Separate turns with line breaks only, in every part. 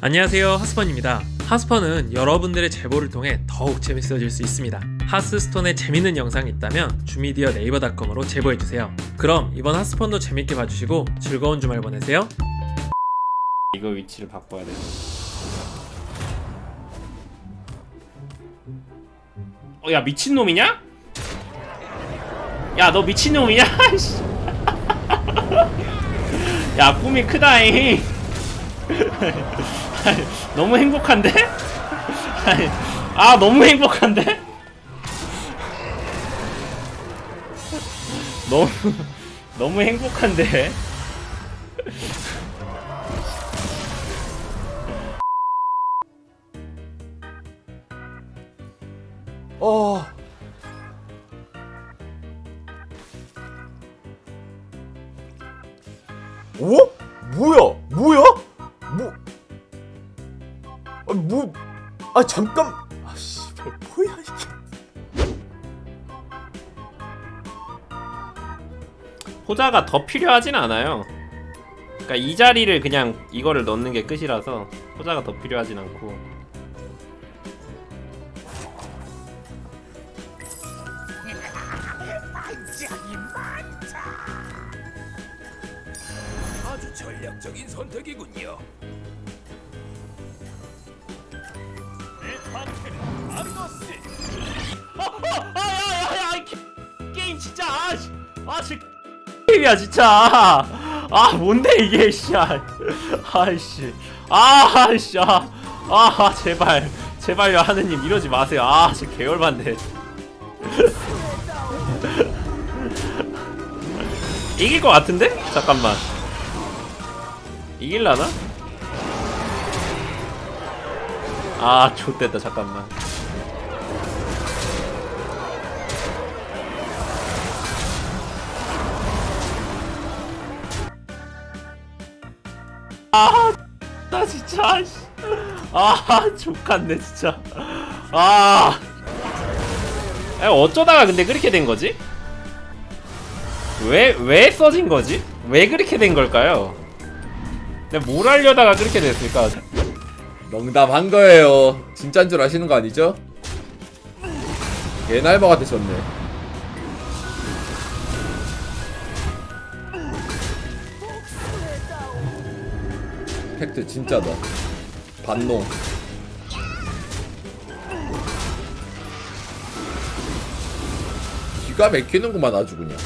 안녕하세요 하스펀입니다 하스펀은 여러분들의 제보를 통해 더욱 재밌어질 수 있습니다 하스스톤에 재밌는 영상이 있다면 주미디어 네이버닷컴으로 제보해주세요 그럼 이번 하스펀도 재밌게 봐주시고 즐거운 주말 보내세요
이거 위치를 바꿔야 돼. 어, 야 미친 놈이냐? 야 너 미친 놈이냐? 씨. 야 꿈이 크다잉. 너무 행복한데? 아 너무 행복한데? 너무 너무 행복한데?
어. 오? 뭐야? 뭐야? 아 잠깐. 아씨, 뭐야 이게?
호자가 더 필요하진 않아요. 그러니까 이 자리를 그냥 이거를 넣는 게 끝이라서 호자가 더 필요하진 않고.
아주 전략적인 선택이군요.
아씨 아씨 게임이야 진짜. 아 뭔데 이게 씨야 아이씨. 아씨. 아, 아 제발. 제발요 하느님 이러지 마세요. 아 진짜 개열받네. 이길 것 같은데? 잠깐만. 이길라나? 아 좋됐다 잠깐만 아, 나 진짜, 씨. 아, 족같네, 진짜. 아. 아, 어쩌다가 근데 그렇게 된 거지? 왜, 왜 써진 거지? 왜 그렇게 된 걸까요? 내가 뭘 하려다가 그렇게 됐을까?
농담한 거예요. 진짠 줄 아시는 거 아니죠? 개날바가 되셨네. 팩트 진짜다. 반농. 기가 막히는구만 아주 그냥.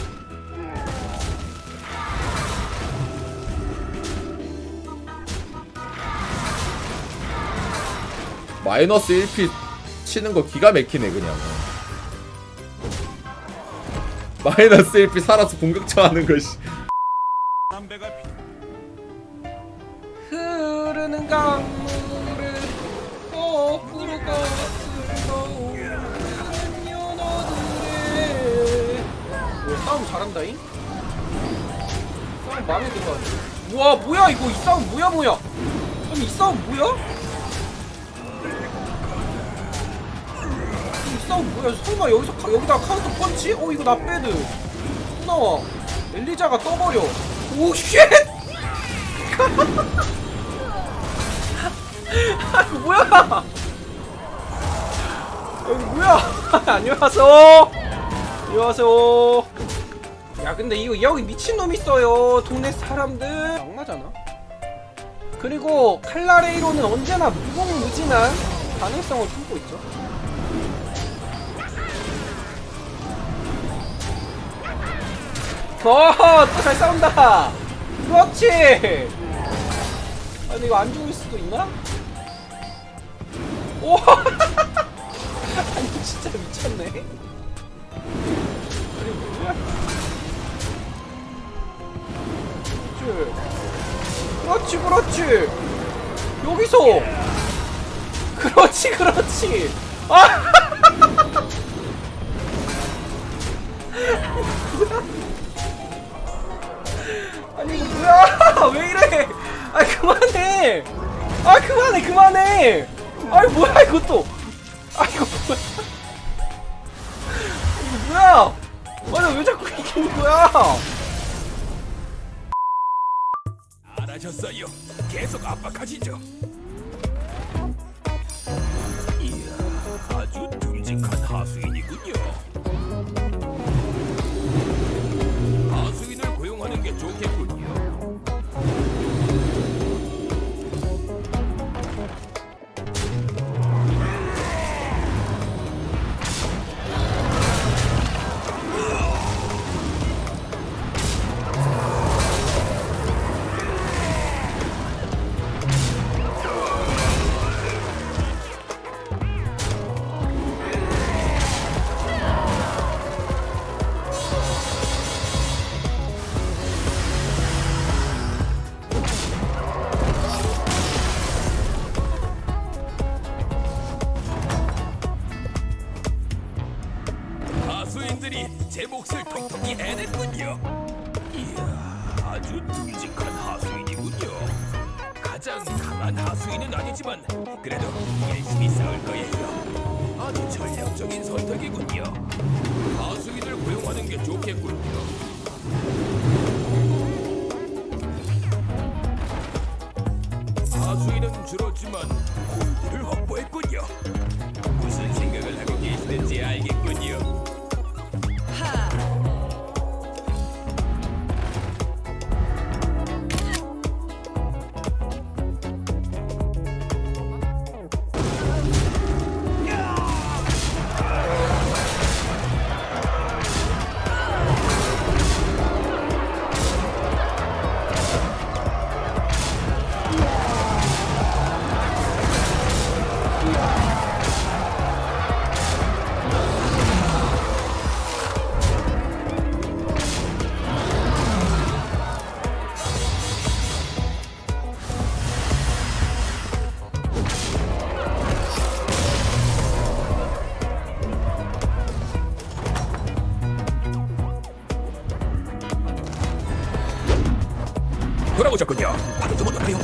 마이너스 1피 치는 거 기가 막히네 그냥 마이너스 1피 살아서 공격처 하는 것이
싸움 잘한다잉? 싸움 마음에 들어 우와 뭐야 이거 이 싸움 뭐야 뭐야 아니 이 싸움 뭐야? 이 싸움 뭐야 설마 여기서 카- 여기다 카운터 펀치? 어 이거 나 빼드 또 나와 엘리자가 떠버려 오쉣 아 이거 뭐야? 여기 뭐야? 안녕하세요. 안녕하세요. 야 근데 이거 여기 미친 놈 있어요. 동네 사람들. 악마잖아. 그리고 칼라레이로는 언제나 무궁무진한 가능성을 품고 있죠. 어, 또 잘 싸운다. 그렇지. 아니 이거 안 죽을 수도 있나? 오! 아니 진짜 미쳤네. 아니 뭐야? 그렇지, 그렇지. 여기서. 그렇지, 그렇지. 아! 아니 뭐야? 왜 이래? 아 그만해. 아 그만해 그만해. 아이 뭐야 이것도. 아 이거 뭐야? 이거 뭐야? 아니 왜 자꾸 이기는 거야?
알아셨어요. 계속 압박하시죠. 강한 하수인은 아니지만 그래도 열심히 싸울 거예요. 아주 전략적인 선택이군요. 하수인을 고용하는 게 좋겠군요. 하수인은 줄었지만 골드를 확보했군요. 돌아오셨군요. 방금 좀 어떨까요?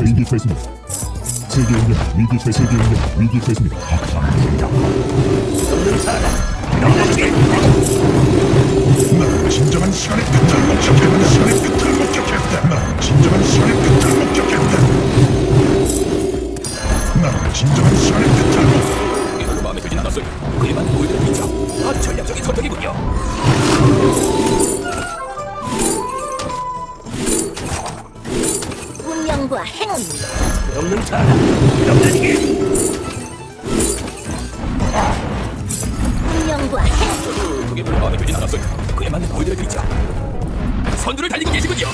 위기 처했습니다. 세계 운명 위기 처 세계 운명 위기 처했습니다. 난 진정한 시간의 끝을 목격했다. 시간의 끝을 목격했다.
없는 자라. 남자에게
운명과
저도 그게 별로 마음에 들진 않았어요. 그에 맞는 골드를 빈자. 선두를 달리고 계시군요.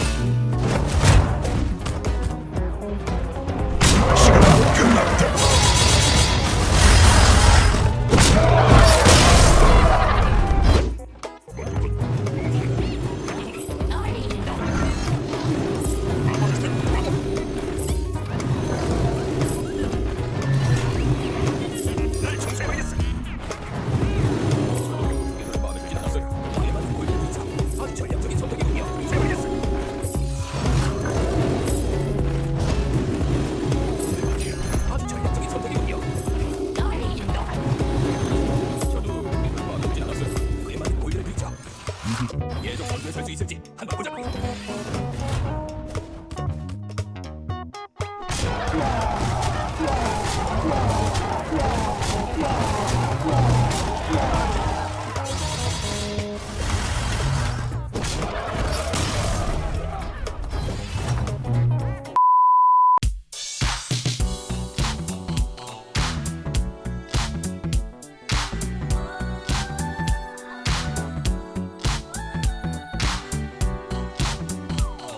선두에 설수 있을지 한번 보자고요.